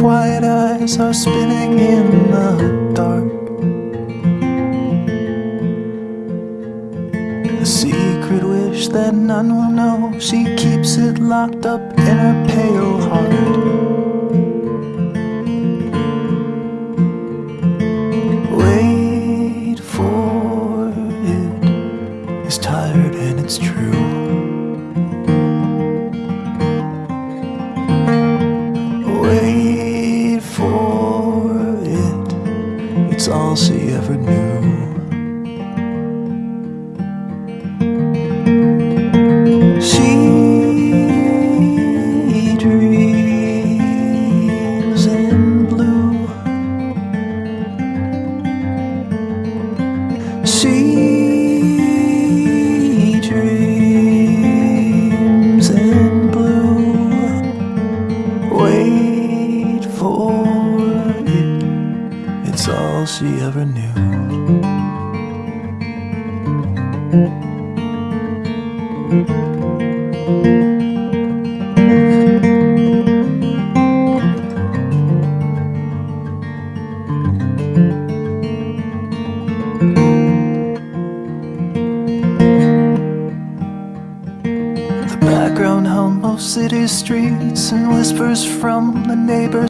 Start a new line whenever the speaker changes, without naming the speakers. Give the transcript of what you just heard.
quiet eyes are spinning in the dark. A secret wish that none will know. She keeps it locked up in her pale heart. Wait for it. It's tired and it's true. It's all she ever knew. She dreams in blue. She dreams in blue. Wait All she ever knew. The background hum of city streets and whispers from the neighbors.